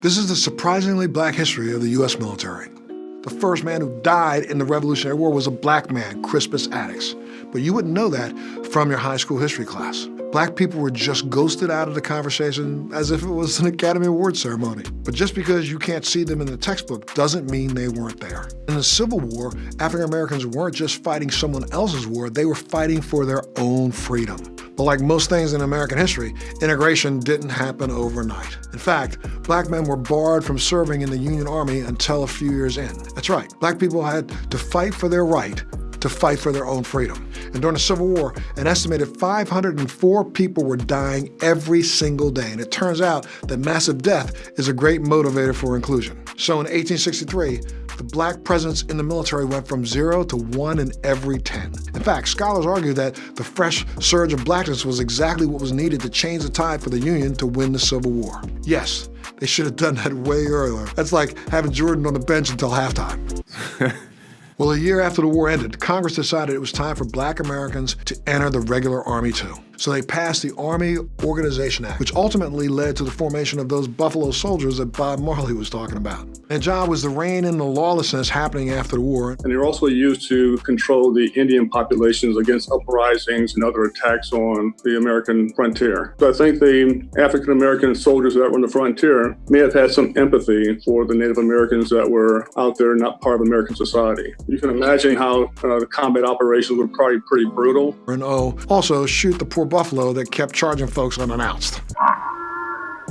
This is the surprisingly black history of the U.S. military. The first man who died in the Revolutionary War was a black man, Crispus Attucks. But you wouldn't know that from your high school history class. Black people were just ghosted out of the conversation as if it was an Academy Award ceremony. But just because you can't see them in the textbook doesn't mean they weren't there. In the Civil War, African Americans weren't just fighting someone else's war, they were fighting for their own freedom. But like most things in American history, integration didn't happen overnight. In fact, black men were barred from serving in the Union Army until a few years in. That's right, black people had to fight for their right to fight for their own freedom. And during the Civil War, an estimated 504 people were dying every single day. And it turns out that massive death is a great motivator for inclusion. So in 1863, the black presence in the military went from zero to one in every 10. In fact, scholars argue that the fresh surge of blackness was exactly what was needed to change the tide for the Union to win the Civil War. Yes, they should have done that way earlier. That's like having Jordan on the bench until halftime. well, a year after the war ended, Congress decided it was time for black Americans to enter the regular army too. So they passed the Army Organization Act, which ultimately led to the formation of those Buffalo Soldiers that Bob Marley was talking about. Their job was to rein in the lawlessness happening after the war. And they were also used to control the Indian populations against uprisings and other attacks on the American frontier. So I think the African American soldiers that were on the frontier may have had some empathy for the Native Americans that were out there not part of American society. You can imagine how uh, the combat operations were probably pretty brutal. And oh, also shoot the poor Buffalo that kept charging folks unannounced.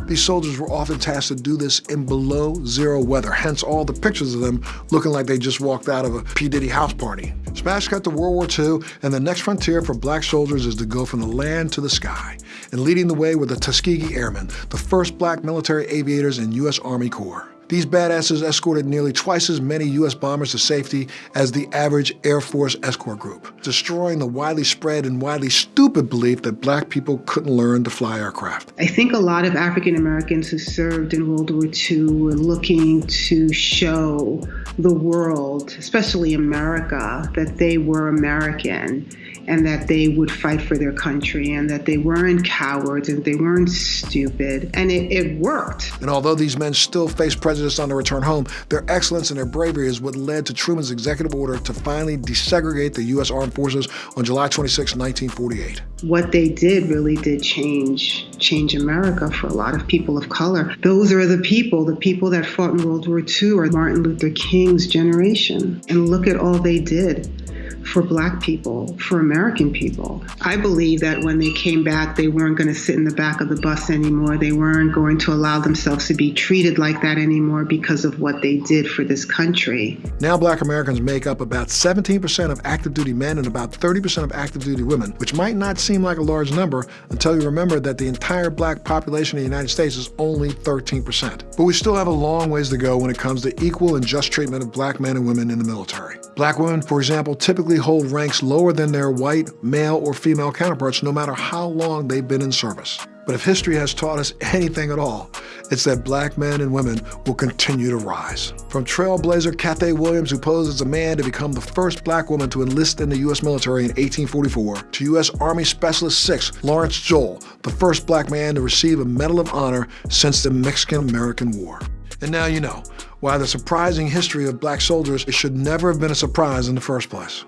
These soldiers were often tasked to do this in below zero weather, hence all the pictures of them looking like they just walked out of a P. Diddy house party. Smash cut to World War II, and the next frontier for black soldiers is to go from the land to the sky. And leading the way were the Tuskegee Airmen, the first black military aviators in U.S. Army Corps. These badasses escorted nearly twice as many U.S. bombers to safety as the average Air Force escort group, destroying the widely spread and widely stupid belief that black people couldn't learn to fly aircraft. I think a lot of African Americans who served in World War II were looking to show the world, especially America, that they were American and that they would fight for their country and that they weren't cowards and they weren't stupid. And it, it worked. And although these men still faced prejudice on their return home, their excellence and their bravery is what led to Truman's executive order to finally desegregate the U.S. Armed Forces on July 26, 1948. What they did really did change change America for a lot of people of color. Those are the people, the people that fought in World War II or Martin Luther King's generation. And look at all they did for Black people, for American people. I believe that when they came back, they weren't going to sit in the back of the bus anymore. They weren't going to allow themselves to be treated like that anymore because of what they did for this country. Now, Black Americans make up about 17% of active duty men and about 30% of active duty women, which might not seem like a large number until you remember that the entire black population in the United States is only 13%. But we still have a long ways to go when it comes to equal and just treatment of black men and women in the military. Black women, for example, typically hold ranks lower than their white, male, or female counterparts no matter how long they've been in service. But if history has taught us anything at all, it's that black men and women will continue to rise. From trailblazer Cathay Williams, who posed as a man to become the first black woman to enlist in the U.S. military in 1844, to U.S. Army Specialist 6 Lawrence Joel, the first black man to receive a Medal of Honor since the Mexican-American War. And now you know why the surprising history of black soldiers should never have been a surprise in the first place.